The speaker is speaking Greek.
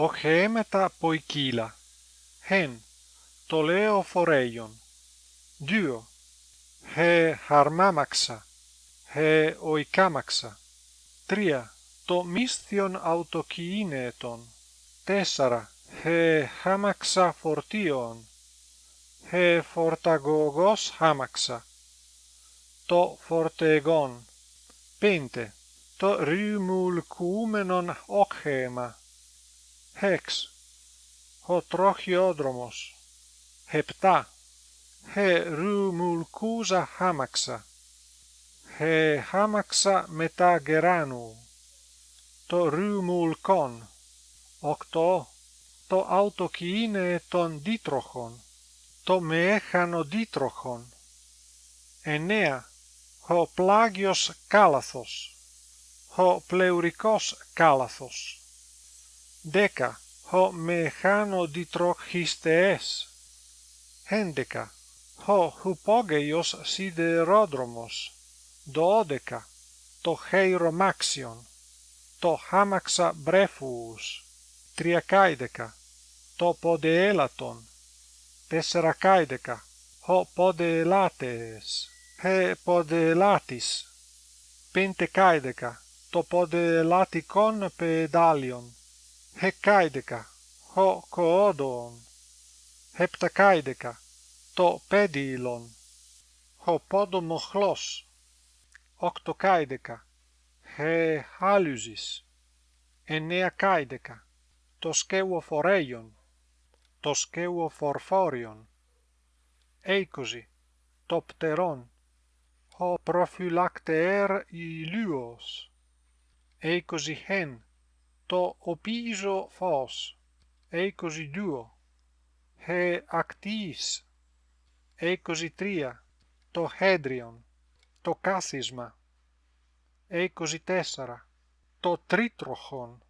οχέμετα ποικίλα hen το λέω φορέιον. Δύο he χαρμάμαξα. He οικάμαξα τρία. Το μίσθιον αυτοκίνητον. Τέσσερα. He χάμαξα φορτίον. He φορταγωγός χάμαξα. Το φορτεγόν πέντε. Το ρημουλκούμενον όχημα hex ο τροχιόδρομος επτά he ρημουλκούζα χάμαξα. He χάμαξα μετά γεράνου. Το ρημουλκόν οκτώ. Το αυτοκίνητον δίτροχον το μέχανο δίτροχον εννέα. Ο πλάγιος κάλαθος. Ο πλεουρικός κάλαθος δέκα. Ο μεχάνο διτροχιστεές έντεκα ο χουπόγειος σιδερόδρομος. Δώδεκα. Το χειρομάξιον το χάμαξα μπρέφους. Τριακάιδεκα. Το ποδεέλατον τεσσερακάιδεκα. Ο ποδελάτες he ποδελάτης πεντεκάιδεκα. Το ποδελατικόν πεδάλιον hεκάιδεκα ο κοόδων hepτακάιδεκα το πέδιλον ο ποδομοχλός οκτωκάιδεκα he χάλουζης εννεακάιδεκα το σκεύωφορέιον το σκεύωφορφόριον είκοσι το πτερόν ο προφυλακτεέρ ηλίος είκοσι χεν το οπίζω φως. Είκοσι δύο he ακτής είκοσι τρία. Το χέντριον. Το κάθισμα είκοσι τέσσερα. Το τρίτροχον